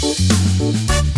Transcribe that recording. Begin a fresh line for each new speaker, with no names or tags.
Música